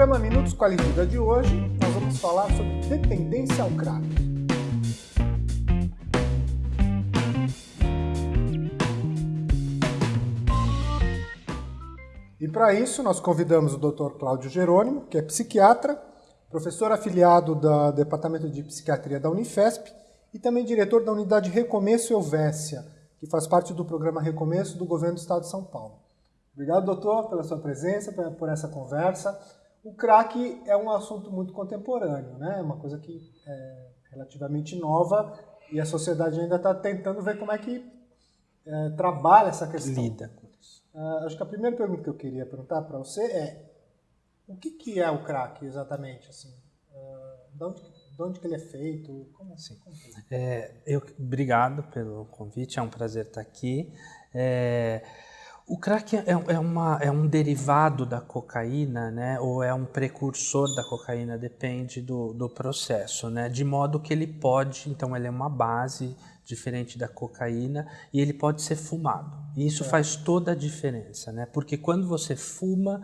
programa Minutos com a de hoje, nós vamos falar sobre dependência ao crack. E para isso, nós convidamos o Dr. Cláudio Jerônimo, que é psiquiatra, professor afiliado do Departamento de Psiquiatria da Unifesp e também diretor da Unidade Recomeço Elvésia, que faz parte do programa Recomeço do Governo do Estado de São Paulo. Obrigado, doutor, pela sua presença, por essa conversa. O crack é um assunto muito contemporâneo, né? É uma coisa que é relativamente nova e a sociedade ainda está tentando ver como é que é, trabalha essa questão. Lida com isso. Uh, acho que a primeira pergunta que eu queria perguntar para você é o que, que, é o crack exatamente? Assim, uh, de, onde, de onde que ele é feito? Como, assim? Como é, eu, obrigado pelo convite, é um prazer estar aqui. É, o crack é, é, uma, é um derivado da cocaína, né? ou é um precursor da cocaína, depende do, do processo, né? de modo que ele pode, então ele é uma base diferente da cocaína e ele pode ser fumado. E isso é. faz toda a diferença, né? porque quando você fuma,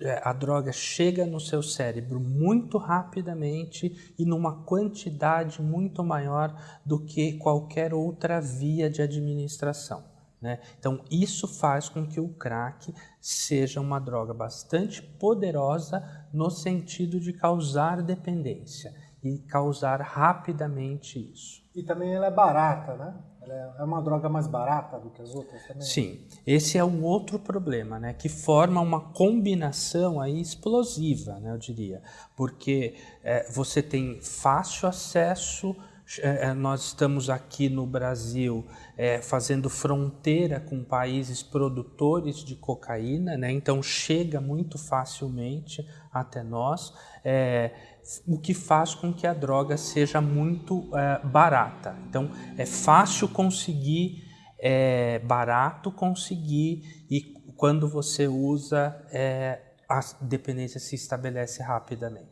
é, a droga chega no seu cérebro muito rapidamente e numa quantidade muito maior do que qualquer outra via de administração. Né? Então, isso faz com que o crack seja uma droga bastante poderosa no sentido de causar dependência e causar rapidamente isso. E também ela é barata, né? Ela é uma droga mais barata do que as outras também? Sim, esse é um outro problema, né? Que forma uma combinação aí explosiva, né? Eu diria, porque é, você tem fácil acesso é, é, nós estamos aqui no Brasil é, fazendo fronteira com países produtores de cocaína, né? então chega muito facilmente até nós, é, o que faz com que a droga seja muito é, barata. Então é fácil conseguir, é barato conseguir e quando você usa a dependência se estabelece rapidamente.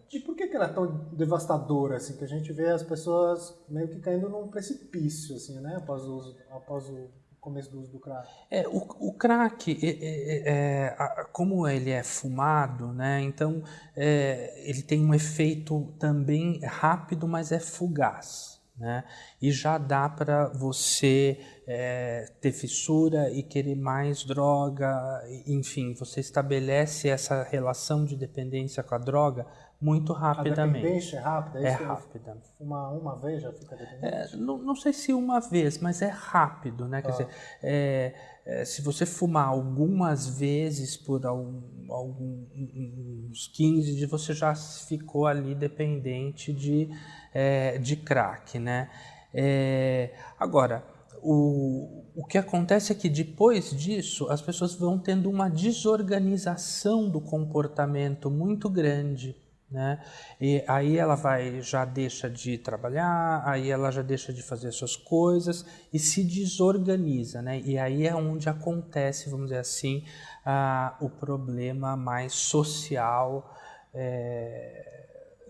É tão devastadora, assim, que a gente vê as pessoas meio que caindo num precipício, assim, né, após o, uso, após o começo do uso do crack? É, o, o crack, é, é, é, como ele é fumado, né, então é, ele tem um efeito também rápido, mas é fugaz. Né? E já dá para você é, ter fissura e querer mais droga, enfim, você estabelece essa relação de dependência com a droga muito rapidamente. A dependência é rápida? É, é rápida. Uma, uma vez já fica dependente? É, não, não, sei se uma vez, mas é rápido, né? Ah. Quer dizer, é, é, se você fumar algumas vezes por algum, alguns 15 dias, você já ficou ali dependente de é, de crack, né? É, agora, o, o que acontece é que depois disso as pessoas vão tendo uma desorganização do comportamento muito grande. Né? E aí ela vai já deixa de trabalhar, aí ela já deixa de fazer suas coisas e se desorganiza, né? E aí é onde acontece, vamos dizer assim, ah, o problema mais social é,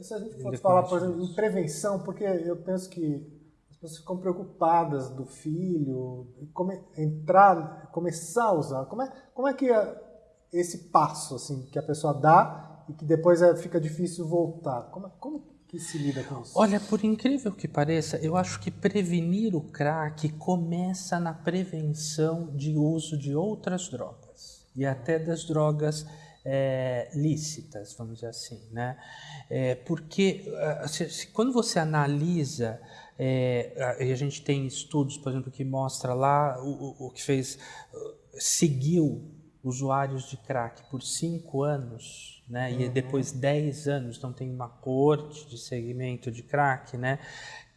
e se a gente fosse falar, por exemplo, em prevenção, porque eu penso que as pessoas ficam preocupadas do filho, come, entrar, começar a usar. Como é, como é que é esse passo assim que a pessoa dá e que depois é, fica difícil voltar? Como, como que se lida com isso? Olha, por incrível que pareça, eu acho que prevenir o crack começa na prevenção de uso de outras drogas e até das drogas é, lícitas, vamos dizer assim, né? É, porque ah, se, se, quando você analisa, é, e a gente tem estudos, por exemplo, que mostra lá o, o, que fez, seguiu usuários de crack por cinco anos, né? E uhum. depois dez anos, então tem uma corte de segmento de crack, né?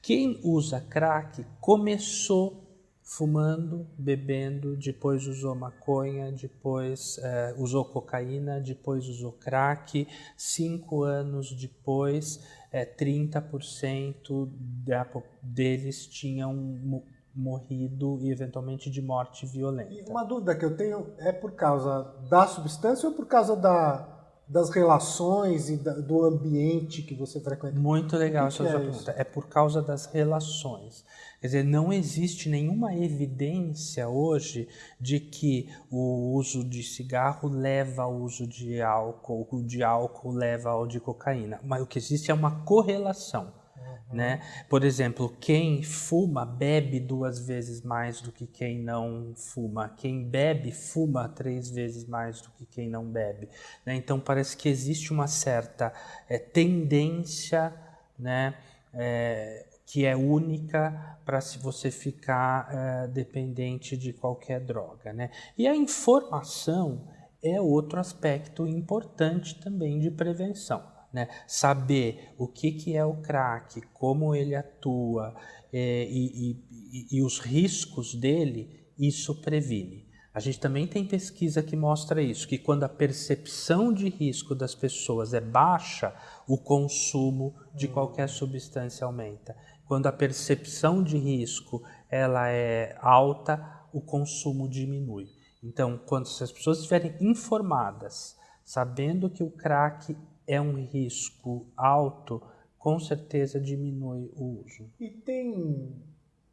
Quem usa crack começou fumando, bebendo, depois usou maconha, depois é, usou cocaína, depois usou crack. Cinco anos depois, é, 30% da, deles tinham morrido e eventualmente de morte violenta. E uma dúvida que eu tenho é por causa da substância ou por causa da das relações e da, do ambiente que você frequenta. Muito legal essa é pergunta. É por causa das relações. Quer dizer, não existe nenhuma evidência hoje de que o uso de cigarro leva ao uso de álcool, o de álcool leva ao de cocaína. Mas o que existe é uma correlação. Uhum. Né? Por exemplo, quem fuma bebe duas vezes mais do que quem não fuma. Quem bebe fuma três vezes mais do que quem não bebe. Né? Então parece que existe uma certa é, tendência, né? É, que é única para se você ficar é, dependente de qualquer droga, né? E a informação é outro aspecto importante também de prevenção, né? Saber o que, que é o crack, como ele atua é, e, e, e os riscos dele, isso previne. A gente também tem pesquisa que mostra isso, que quando a percepção de risco das pessoas é baixa, o consumo de qualquer substância aumenta. Quando a percepção de risco ela é alta, o consumo diminui. Então, quando as pessoas estiverem informadas, sabendo que o crack é um risco alto, com certeza diminui o uso. E tem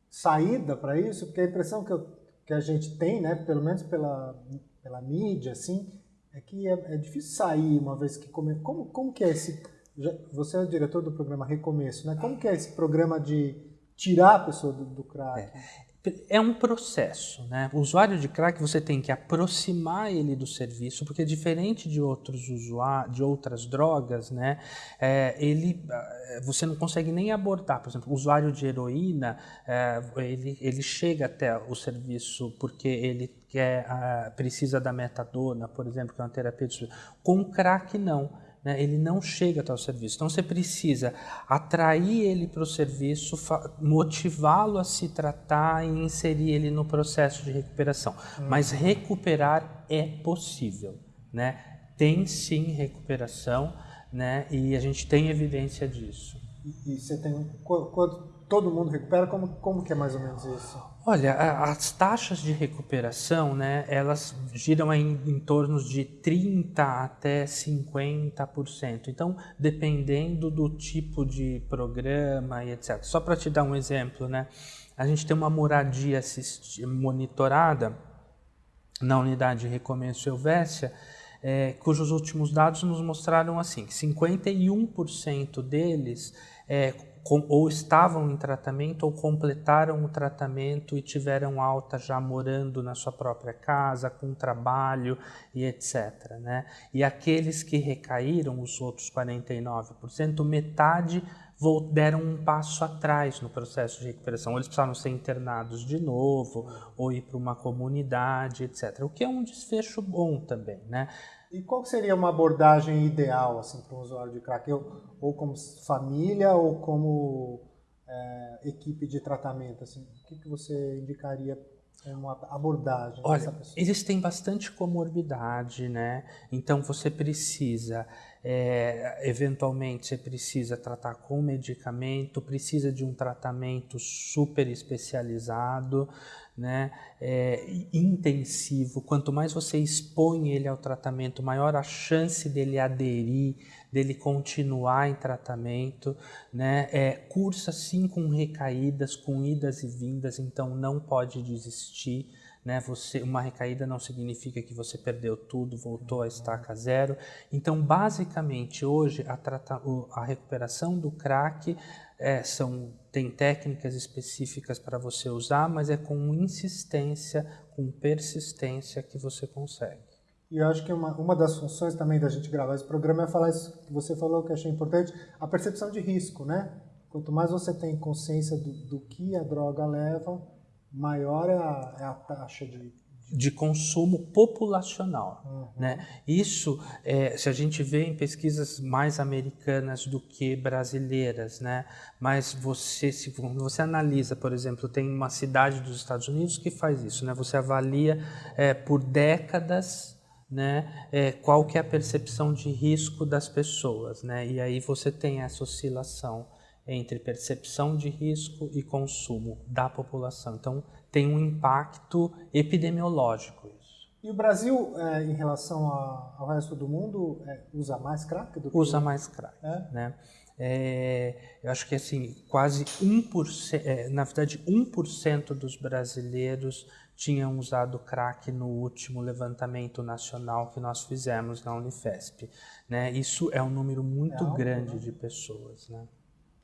saída para isso? Porque a impressão que, eu, que a gente tem, né, pelo menos pela, pela mídia, assim, é que é, é difícil sair uma vez que come... como como que é esse você é o diretor do programa Recomeço, né? Como que é esse programa de tirar a pessoa do, do crack? É. É um processo, né? O usuário de crack você tem que aproximar ele do serviço, porque diferente de outros usuários, de outras drogas, né? É, ele, é, você não consegue nem abordar. Por exemplo, o usuário de heroína, é, ele, ele chega até o serviço porque ele quer, precisa da metadona, por exemplo, que é uma terapia de... Com crack não né, ele não chega até o serviço. Então você precisa atrair ele para o serviço, motivá-lo a se tratar e inserir ele no processo de recuperação. Hum. Mas recuperar é possível. Né? Tem sim recuperação né? e a gente tem evidência disso. E, e você tem. Quando todo mundo recupera, como, como que é mais ou menos isso? Olha, as taxas de recuperação, né, elas giram em, em torno de 30 até 50%. Então, dependendo do tipo de programa e etc. Só para te dar um exemplo, né, a gente tem uma moradia monitorada na unidade de recomeço Helvécia, é, cujos últimos dados nos mostraram assim, que 51% deles é, com, ou estavam em tratamento ou completaram o tratamento e tiveram alta já morando na sua própria casa, com trabalho e etc. Né? E aqueles que recaíram, os outros 49%, metade deram um passo atrás no processo de recuperação. Eles precisaram ser internados de novo ou ir para uma comunidade, etc. O que é um desfecho bom também, né? E qual seria uma abordagem ideal assim, para um usuário de crack? Ou, ou como família ou como é, equipe de tratamento? Assim, o que, que você indicaria uma abordagem Olha, têm bastante comorbidade, né? Então você precisa, é, eventualmente, você precisa tratar com medicamento, precisa de um tratamento super especializado, né, é, intensivo, quanto mais você expõe ele ao tratamento, maior a chance dele aderir, dele continuar em tratamento, né, é, cursa sim com recaídas, com idas e vindas, então não pode desistir, né? Você, uma recaída não significa que você perdeu tudo, voltou à estaca zero. Então, basicamente, hoje a, trata, a recuperação do crack é, são, tem técnicas específicas para você usar, mas é com insistência, com persistência que você consegue. E eu acho que uma, uma das funções também da gente gravar esse programa é falar isso que você falou, que eu achei importante, a percepção de risco, né? Quanto mais você tem consciência do, do que a droga leva, maior é a, é a taxa de, de consumo populacional. Uhum. Né? Isso, é, se a gente vê em pesquisas mais americanas do que brasileiras, né? mas você, se você analisa, por exemplo, tem uma cidade dos Estados Unidos que faz isso, né? você avalia é, por décadas né, é, qual que é a percepção de risco das pessoas, né? e aí você tem essa oscilação entre percepção de risco e consumo da população. Então, tem um impacto epidemiológico isso. E o Brasil, é, em relação a, ao resto do mundo, é, usa mais crack do que Usa mais crack, É? né? É, eu acho que assim, quase 1%, é, na verdade 1% dos brasileiros tinham usado crack no último levantamento nacional que nós fizemos na Unifesp. Né? Isso é um número muito É grande né? de pessoas. Né?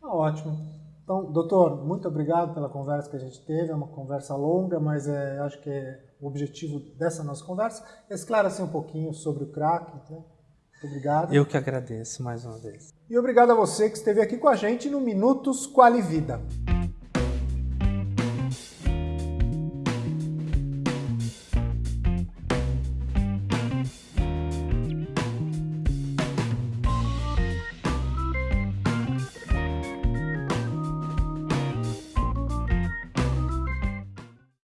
Tá ótimo. Então, doutor, muito obrigado pela conversa que a gente teve. É uma conversa longa, mas é, acho que é o objetivo dessa nossa conversa é esclarecer um pouquinho sobre o crack. Né? Muito obrigado. Eu que agradeço mais uma vez. E obrigado a você que esteve aqui com a gente no Minutos Quali Vida.